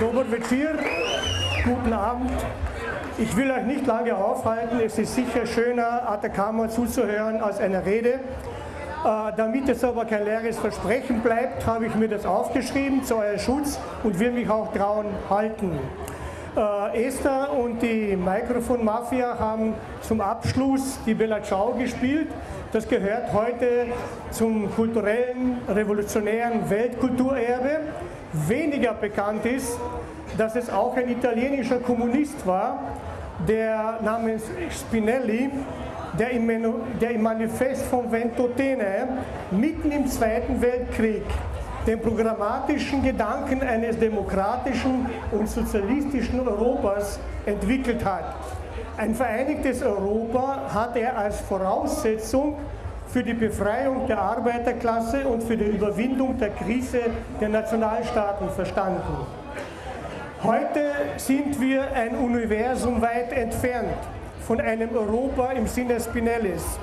Dober Večer, guten Abend. Ich will euch nicht lange aufhalten, es ist sicher schöner, Atacama zuzuhören als einer Rede. Äh, damit es aber kein leeres Versprechen bleibt, habe ich mir das aufgeschrieben zu eurem Schutz und will mich auch trauen halten. Äh, Esther und die Mikrofon Mafia haben zum Abschluss die Bella Ciao gespielt. Das gehört heute zum kulturellen, revolutionären Weltkulturerbe. Weniger bekannt ist, dass es auch ein italienischer Kommunist war, der namens Spinelli, der im, der im Manifest von Ventotene mitten im Zweiten Weltkrieg den programmatischen Gedanken eines demokratischen und sozialistischen Europas entwickelt hat. Ein vereinigtes Europa hat er als Voraussetzung für die Befreiung der Arbeiterklasse und für die Überwindung der Krise der Nationalstaaten verstanden. Heute sind wir ein Universum weit entfernt von einem Europa im Sinne Spinellis.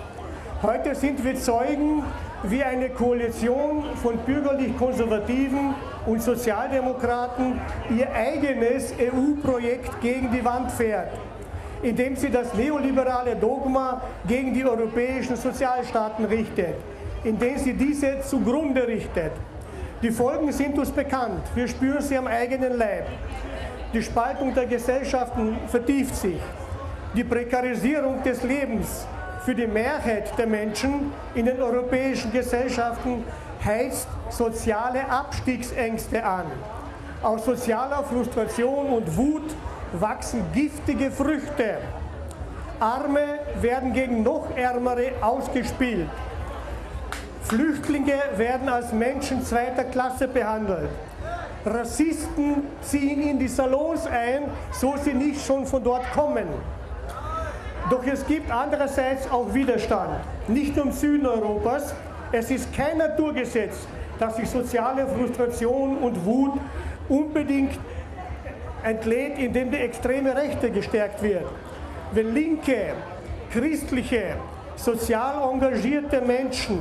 Heute sind wir Zeugen wie eine Koalition von bürgerlich-konservativen und Sozialdemokraten ihr eigenes EU-Projekt gegen die Wand fährt, indem sie das neoliberale Dogma gegen die europäischen Sozialstaaten richtet, indem sie diese zugrunde richtet. Die Folgen sind uns bekannt, wir spüren sie am eigenen Leib. Die Spaltung der Gesellschaften vertieft sich. Die Prekarisierung des Lebens für die Mehrheit der Menschen in den europäischen Gesellschaften heißt soziale Abstiegsängste an. Aus sozialer Frustration und Wut wachsen giftige Früchte. Arme werden gegen noch Ärmere ausgespielt. Flüchtlinge werden als Menschen zweiter Klasse behandelt. Rassisten ziehen in die Salons ein, so sie nicht schon von dort kommen. Doch es gibt andererseits auch Widerstand, nicht nur im Süden Europas. Es ist kein Naturgesetz, dass sich soziale Frustration und Wut unbedingt entlädt, indem die extreme Rechte gestärkt wird. Wenn linke, christliche, sozial engagierte Menschen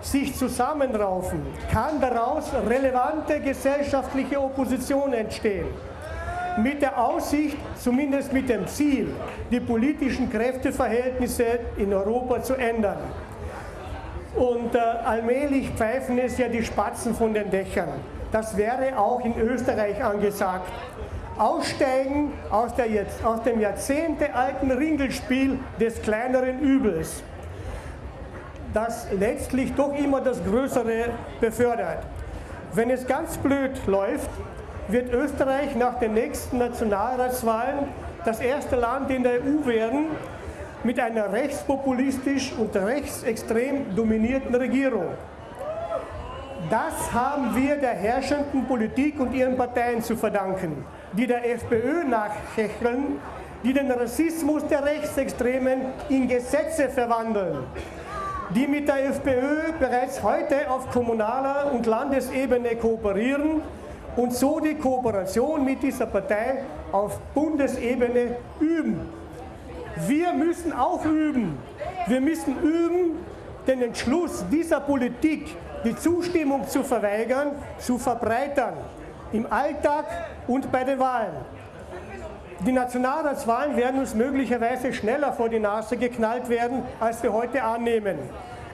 sich zusammenraufen, kann daraus relevante gesellschaftliche Opposition entstehen mit der Aussicht, zumindest mit dem Ziel, die politischen Kräfteverhältnisse in Europa zu ändern. Und äh, allmählich pfeifen es ja die Spatzen von den Dächern. Das wäre auch in Österreich angesagt. Aussteigen aus, der aus dem jahrzehntealten Ringelspiel des kleineren Übels, das letztlich doch immer das Größere befördert. Wenn es ganz blöd läuft, wird Österreich nach den nächsten Nationalratswahlen das erste Land in der EU werden mit einer rechtspopulistisch und rechtsextrem dominierten Regierung. Das haben wir der herrschenden Politik und ihren Parteien zu verdanken, die der FPÖ nachhecheln, die den Rassismus der Rechtsextremen in Gesetze verwandeln, die mit der FPÖ bereits heute auf kommunaler und Landesebene kooperieren und so die Kooperation mit dieser Partei auf Bundesebene üben. Wir müssen auch üben. Wir müssen üben, den Entschluss dieser Politik, die Zustimmung zu verweigern, zu verbreitern. Im Alltag und bei den Wahlen. Die Nationalratswahlen werden uns möglicherweise schneller vor die Nase geknallt werden, als wir heute annehmen.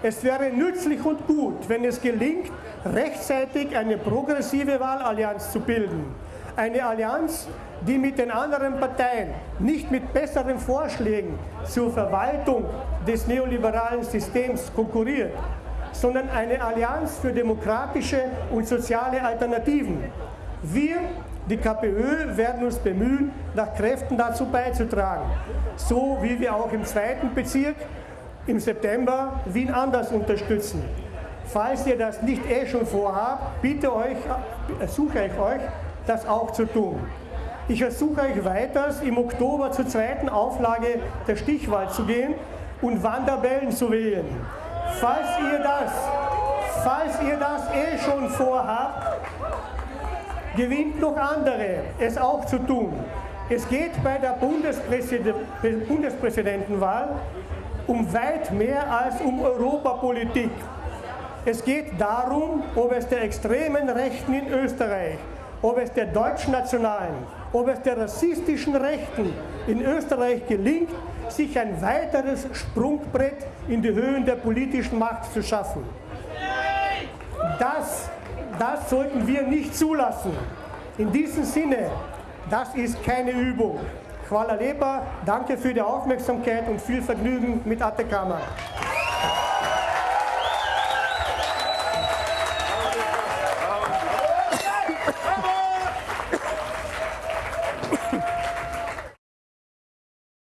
Es wäre nützlich und gut, wenn es gelingt, rechtzeitig eine progressive Wahlallianz zu bilden. Eine Allianz, die mit den anderen Parteien nicht mit besseren Vorschlägen zur Verwaltung des neoliberalen Systems konkurriert, sondern eine Allianz für demokratische und soziale Alternativen. Wir, die KPÖ, werden uns bemühen, nach Kräften dazu beizutragen, so wie wir auch im zweiten Bezirk im September Wien anders unterstützen. Falls ihr das nicht eh schon vorhabt, bitte euch, ersuche ich euch, das auch zu tun. Ich ersuche euch weiters, im Oktober zur zweiten Auflage der Stichwahl zu gehen und Wanderbellen zu wählen. Falls ihr das, falls ihr das eh schon vorhabt, gewinnt noch andere, es auch zu tun. Es geht bei der Bundespräsidentenwahl um weit mehr als um Europapolitik. Es geht darum, ob es der extremen Rechten in Österreich ob es der deutschnationalen, ob es der rassistischen Rechten in Österreich gelingt, sich ein weiteres Sprungbrett in die Höhen der politischen Macht zu schaffen. Das, das sollten wir nicht zulassen. In diesem Sinne, das ist keine Übung. Hvala lepa, danke für die Aufmerksamkeit und viel Vergnügen mit Atacama.